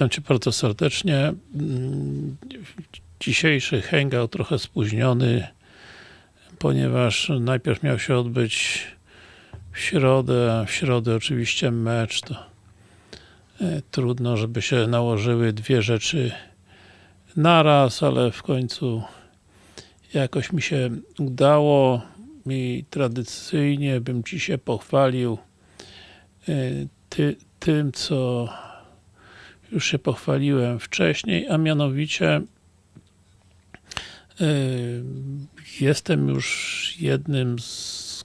Witam Cię bardzo serdecznie. Mm, Dzisiejszy hangout trochę spóźniony, ponieważ najpierw miał się odbyć w środę, w środę oczywiście mecz, to e, trudno, żeby się nałożyły dwie rzeczy naraz, ale w końcu jakoś mi się udało i tradycyjnie bym Ci się pochwalił e, ty, tym, co już się pochwaliłem wcześniej, a mianowicie yy, jestem już jednym z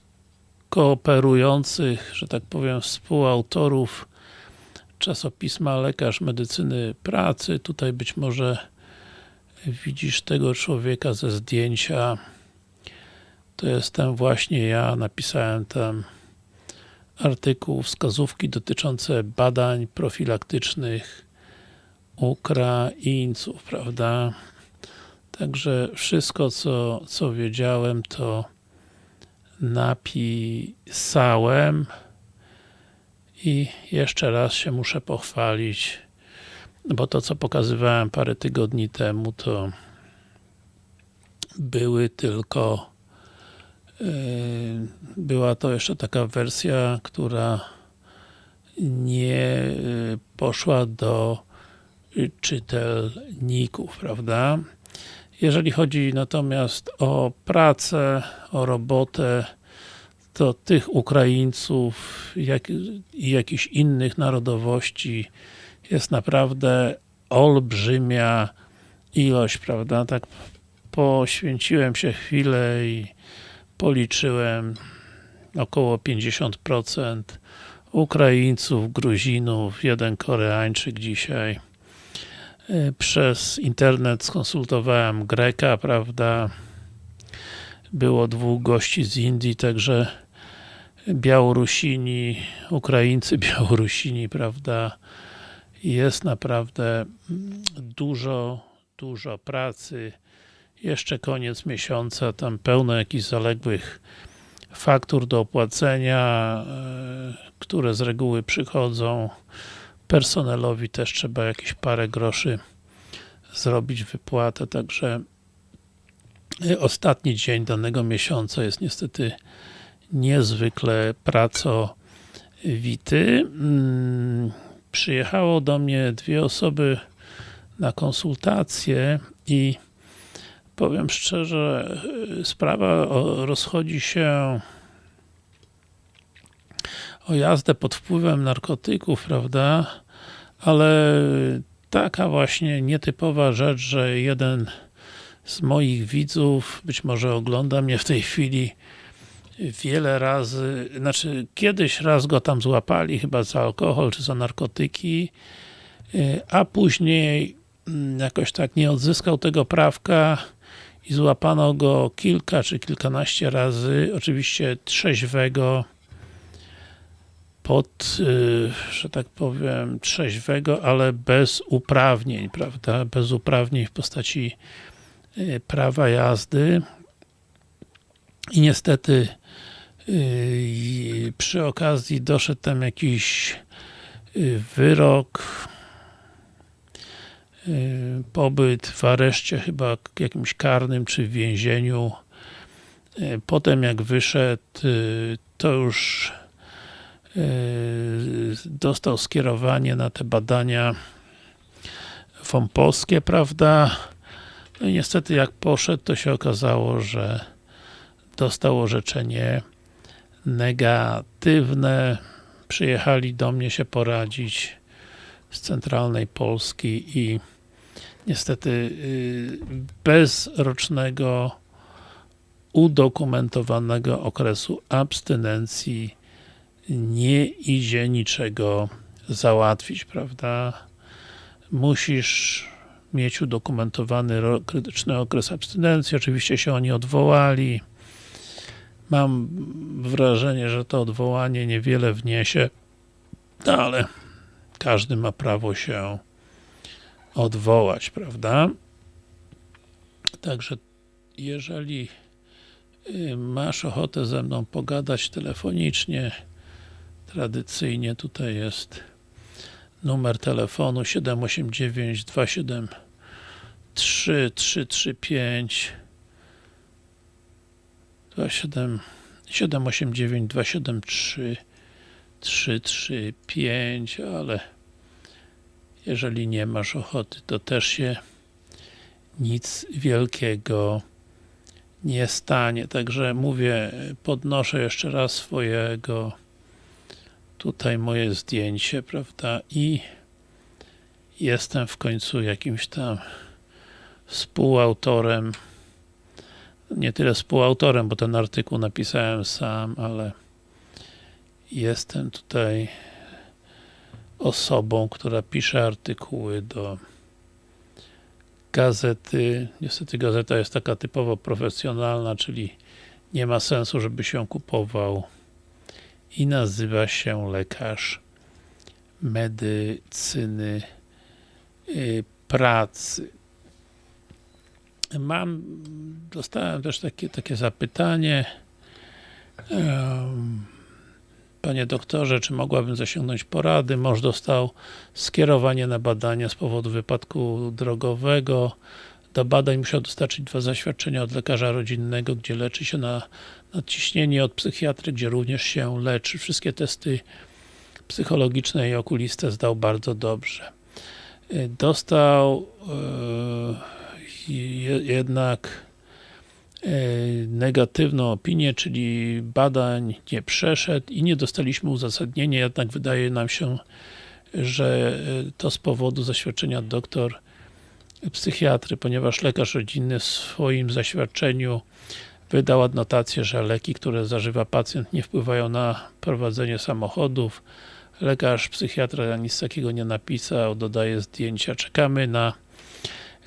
kooperujących, że tak powiem, współautorów czasopisma Lekarz Medycyny Pracy. Tutaj być może widzisz tego człowieka ze zdjęcia. To jestem właśnie ja, napisałem tam artykuł, wskazówki dotyczące badań profilaktycznych Ukraińców, prawda? Także wszystko, co, co wiedziałem, to napisałem i jeszcze raz się muszę pochwalić, bo to, co pokazywałem parę tygodni temu, to były tylko yy, była to jeszcze taka wersja, która nie yy, poszła do czytelników, prawda? Jeżeli chodzi natomiast o pracę, o robotę, to tych Ukraińców jak, i jakichś innych narodowości jest naprawdę olbrzymia ilość, prawda? Tak poświęciłem się chwilę i policzyłem około 50% Ukraińców, Gruzinów, jeden Koreańczyk dzisiaj przez internet skonsultowałem Greka, prawda? Było dwóch gości z Indii, także Białorusini, Ukraińcy, Białorusini, prawda? Jest naprawdę dużo, dużo pracy. Jeszcze koniec miesiąca, tam pełno jakichś zaległych faktur do opłacenia, które z reguły przychodzą personelowi też trzeba jakieś parę groszy zrobić wypłatę, także ostatni dzień danego miesiąca jest niestety niezwykle pracowity. Przyjechało do mnie dwie osoby na konsultacje i powiem szczerze, sprawa rozchodzi się o jazdę pod wpływem narkotyków, prawda? Ale taka właśnie nietypowa rzecz, że jeden z moich widzów, być może ogląda mnie w tej chwili wiele razy, znaczy kiedyś raz go tam złapali, chyba za alkohol czy za narkotyki, a później mm, jakoś tak nie odzyskał tego prawka i złapano go kilka czy kilkanaście razy, oczywiście trzeźwego, pod, y, że tak powiem, trzeźwego, ale bez uprawnień, prawda? Bez uprawnień w postaci y, prawa jazdy. I niestety y, przy okazji doszedł tam jakiś wyrok, pobyt w areszcie chyba jakimś karnym, czy w więzieniu. Potem jak wyszedł, to już dostał skierowanie na te badania wąposkie, prawda? No i niestety jak poszedł, to się okazało, że dostał orzeczenie negatywne. Przyjechali do mnie się poradzić z centralnej Polski i niestety yy, bez rocznego udokumentowanego okresu abstynencji nie idzie niczego załatwić, prawda? Musisz mieć udokumentowany krytyczny okres abstynencji, oczywiście się oni odwołali. Mam wrażenie, że to odwołanie niewiele wniesie, ale każdy ma prawo się odwołać, prawda? Także jeżeli y, masz ochotę ze mną pogadać telefonicznie, tradycyjnie tutaj jest numer telefonu 789 273 335 27 789 273 335, ale jeżeli nie masz ochoty, to też się nic wielkiego nie stanie. Także mówię, podnoszę jeszcze raz swojego tutaj moje zdjęcie, prawda, i jestem w końcu jakimś tam współautorem nie tyle współautorem, bo ten artykuł napisałem sam, ale jestem tutaj osobą, która pisze artykuły do gazety. Niestety gazeta jest taka typowo profesjonalna, czyli nie ma sensu, żeby się kupował i nazywa się lekarz medycyny y, pracy. Mam, dostałem też takie, takie zapytanie Panie doktorze, czy mogłabym zasięgnąć porady? Mąż dostał skierowanie na badania z powodu wypadku drogowego. Do badań musiał dostarczyć dwa zaświadczenia od lekarza rodzinnego, gdzie leczy się na nadciśnienie, od psychiatry, gdzie również się leczy. Wszystkie testy psychologiczne i okuliste zdał bardzo dobrze. Dostał yy, jednak E, negatywną opinię, czyli badań nie przeszedł i nie dostaliśmy uzasadnienia, jednak wydaje nam się, że to z powodu zaświadczenia doktor psychiatry, ponieważ lekarz rodzinny w swoim zaświadczeniu wydał adnotację, że leki, które zażywa pacjent nie wpływają na prowadzenie samochodów. Lekarz psychiatra nic takiego nie napisał, dodaje zdjęcia. Czekamy na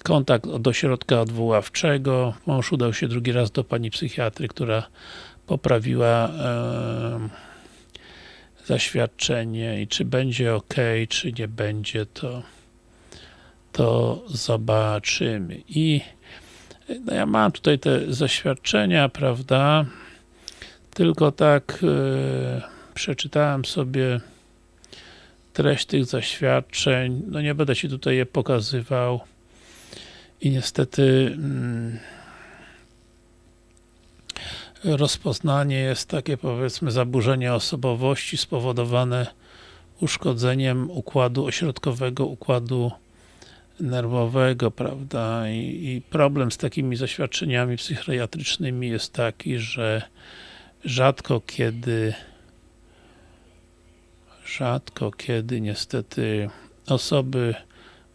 kontakt do ośrodka odwoławczego. Mąż udał się drugi raz do pani psychiatry, która poprawiła e, zaświadczenie i czy będzie ok, czy nie będzie, to to zobaczymy. I no ja mam tutaj te zaświadczenia, prawda? Tylko tak e, przeczytałem sobie treść tych zaświadczeń. No nie będę Ci tutaj je pokazywał i niestety mm, rozpoznanie jest takie powiedzmy zaburzenie osobowości spowodowane uszkodzeniem układu ośrodkowego, układu nerwowego, prawda, I, i problem z takimi zaświadczeniami psychiatrycznymi jest taki, że rzadko kiedy rzadko kiedy niestety osoby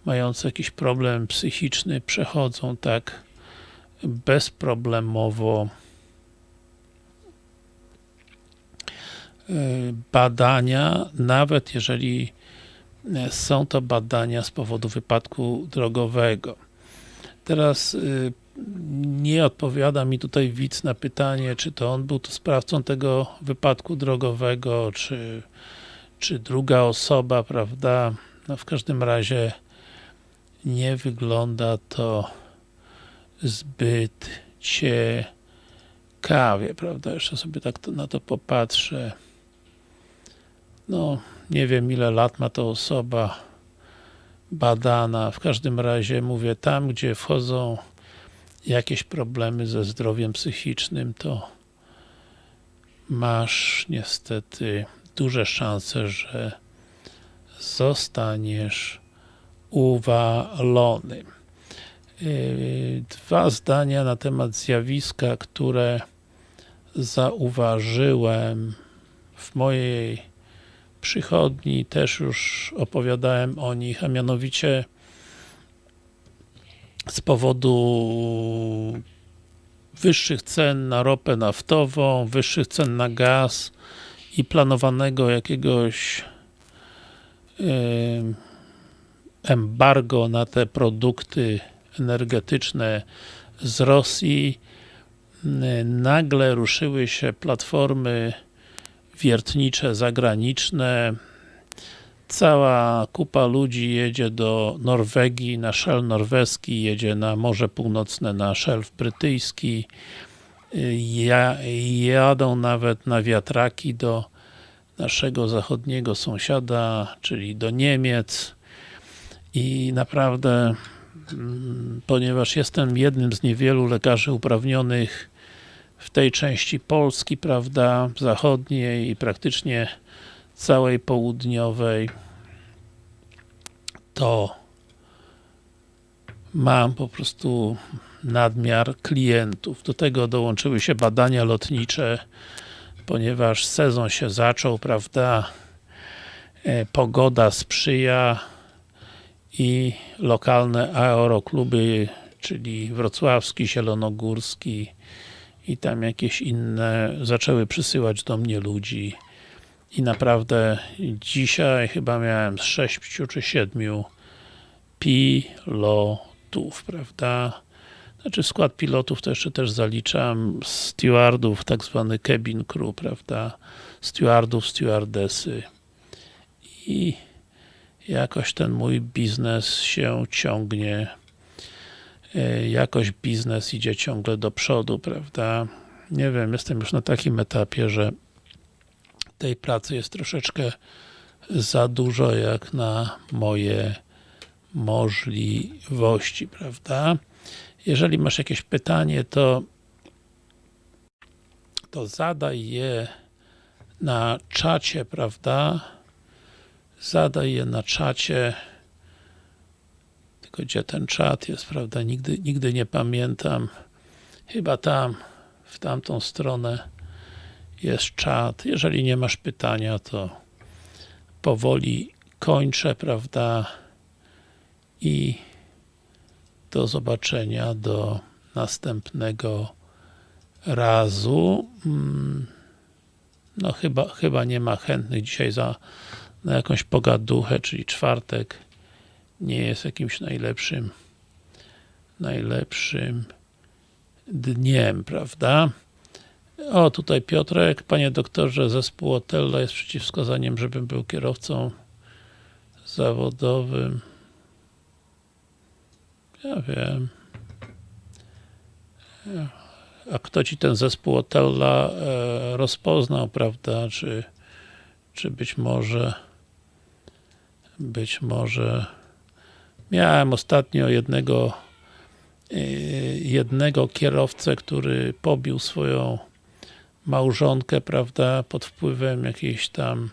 mające jakiś problem psychiczny przechodzą tak bezproblemowo e, badania, nawet jeżeli są to badania z powodu wypadku drogowego. Teraz e, nie odpowiada mi tutaj widz na pytanie, czy to on był to sprawcą tego wypadku drogowego, czy, czy druga osoba, prawda? No w każdym razie nie wygląda to zbyt ciekawie, prawda? Jeszcze sobie tak to, na to popatrzę. No, nie wiem ile lat ma to osoba badana. W każdym razie mówię, tam gdzie wchodzą jakieś problemy ze zdrowiem psychicznym, to masz niestety duże szanse, że zostaniesz uwalony. Yy, dwa zdania na temat zjawiska, które zauważyłem w mojej przychodni, też już opowiadałem o nich, a mianowicie z powodu wyższych cen na ropę naftową, wyższych cen na gaz i planowanego jakiegoś embargo na te produkty energetyczne z Rosji, nagle ruszyły się platformy wiertnicze zagraniczne, cała kupa ludzi jedzie do Norwegii, na szelf norweski, jedzie na Morze Północne, na szelf brytyjski, jadą nawet na wiatraki do naszego zachodniego sąsiada, czyli do Niemiec. I naprawdę mm, ponieważ jestem jednym z niewielu lekarzy uprawnionych w tej części Polski, prawda, zachodniej i praktycznie całej południowej to mam po prostu nadmiar klientów. Do tego dołączyły się badania lotnicze, ponieważ sezon się zaczął, prawda, e, pogoda sprzyja i lokalne aerokluby, czyli wrocławski, zielonogórski i tam jakieś inne zaczęły przysyłać do mnie ludzi i naprawdę dzisiaj chyba miałem z 6 czy 7 pilotów, prawda? Znaczy skład pilotów to jeszcze też zaliczam stewardów, tak zwany cabin crew, prawda? Stewardów, stewardesy i jakoś ten mój biznes się ciągnie jakoś biznes idzie ciągle do przodu, prawda? Nie wiem, jestem już na takim etapie, że tej pracy jest troszeczkę za dużo jak na moje możliwości, prawda? Jeżeli masz jakieś pytanie, to to zadaj je na czacie, prawda? Zadaj je na czacie. Gdzie ten czat jest, prawda? Nigdy, nigdy nie pamiętam. Chyba tam, w tamtą stronę jest czat. Jeżeli nie masz pytania, to powoli kończę, prawda? I do zobaczenia, do następnego razu. Mm, no chyba, chyba nie ma chętnych dzisiaj za na jakąś pogaduchę, czyli czwartek nie jest jakimś najlepszym najlepszym dniem, prawda? O, tutaj Piotrek. Panie doktorze, zespół Otella jest przeciwwskazaniem, żebym był kierowcą zawodowym. Ja wiem. A kto ci ten zespół Otella e, rozpoznał, prawda? Czy, czy być może być może miałem ostatnio jednego e, jednego kierowcę, który pobił swoją małżonkę, prawda, pod wpływem jakiejś tam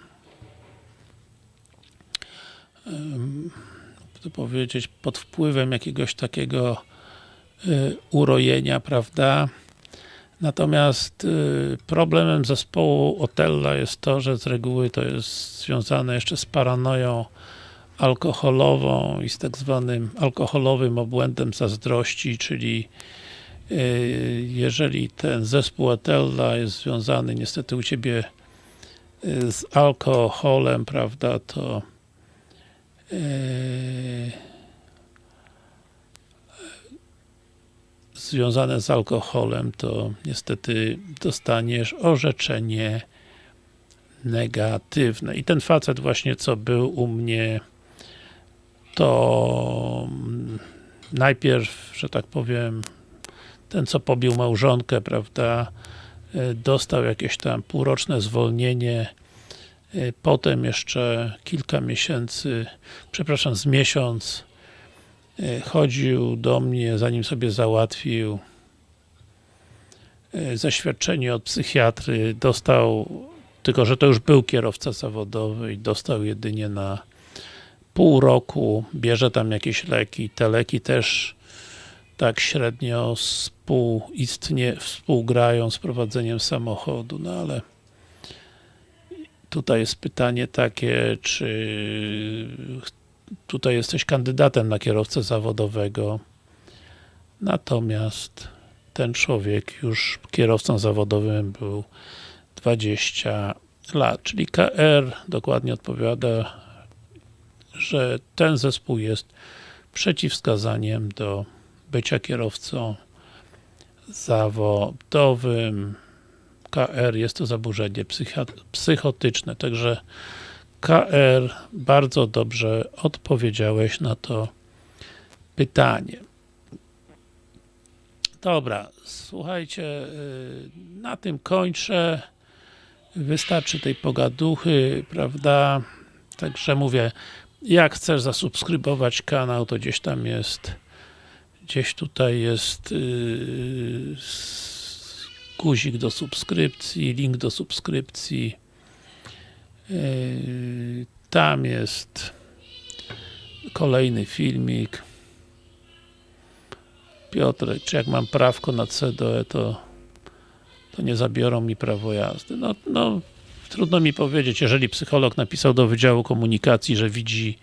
to powiedzieć, pod wpływem jakiegoś takiego y, urojenia, prawda? Natomiast y, problemem zespołu Otella jest to, że z reguły to jest związane jeszcze z paranoją alkoholową i z tak zwanym alkoholowym obłędem zazdrości, czyli y, jeżeli ten zespół Otella jest związany niestety u Ciebie z alkoholem, prawda, to Yy, związane z alkoholem, to niestety dostaniesz orzeczenie negatywne. I ten facet właśnie, co był u mnie, to najpierw, że tak powiem, ten, co pobił małżonkę, prawda, yy, dostał jakieś tam półroczne zwolnienie Y, potem jeszcze kilka miesięcy, przepraszam, z miesiąc y, chodził do mnie, zanim sobie załatwił zaświadczenie od psychiatry, dostał, tylko że to już był kierowca zawodowy i dostał jedynie na pół roku, bierze tam jakieś leki, te leki też tak średnio współistnie, współgrają z prowadzeniem samochodu, no ale Tutaj jest pytanie takie, czy tutaj jesteś kandydatem na kierowcę zawodowego, natomiast ten człowiek już kierowcą zawodowym był 20 lat, czyli KR dokładnie odpowiada, że ten zespół jest przeciwwskazaniem do bycia kierowcą zawodowym. KR jest to zaburzenie psychotyczne, także KR bardzo dobrze odpowiedziałeś na to pytanie. Dobra, słuchajcie, y, na tym kończę. Wystarczy tej pogaduchy, prawda? Także mówię, jak chcesz zasubskrybować kanał, to gdzieś tam jest gdzieś tutaj jest yy, guzik do subskrypcji, link do subskrypcji. Yy, tam jest kolejny filmik. Piotrek, czy jak mam prawko na CDE, to, to nie zabiorą mi prawo jazdy. No, no, trudno mi powiedzieć, jeżeli psycholog napisał do Wydziału Komunikacji, że widzi,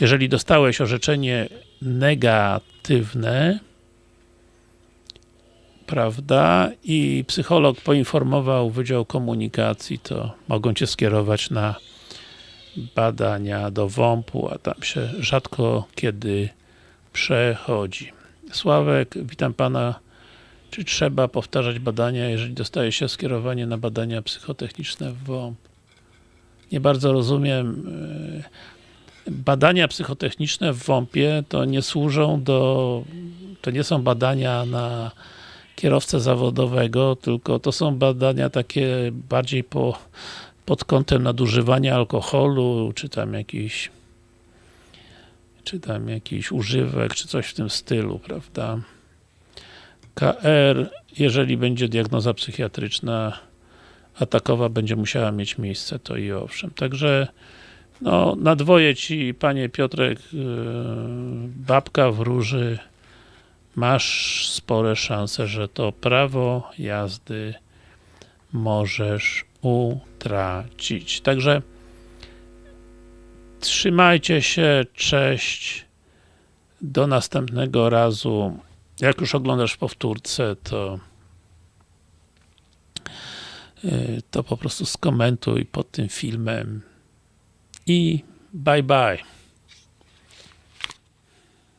jeżeli dostałeś orzeczenie negatywne, prawda, i psycholog poinformował Wydział Komunikacji, to mogą Cię skierować na badania do WOMP-u, a tam się rzadko kiedy przechodzi. Sławek, witam Pana. Czy trzeba powtarzać badania, jeżeli dostaje się skierowanie na badania psychotechniczne w WOMP? Nie bardzo rozumiem. Yy, Badania psychotechniczne w WOMP-ie to nie służą do... to nie są badania na kierowcę zawodowego, tylko to są badania takie bardziej po, pod kątem nadużywania alkoholu, czy tam jakiś czy tam jakiś używek, czy coś w tym stylu, prawda? KR, jeżeli będzie diagnoza psychiatryczna, a takowa będzie musiała mieć miejsce, to i owszem. Także no, na dwoje ci, panie Piotrek, yy, babka wróży, masz spore szanse, że to prawo jazdy możesz utracić. Także trzymajcie się, cześć, do następnego razu. Jak już oglądasz powtórce, to yy, to po prostu skomentuj pod tym filmem i bye bye.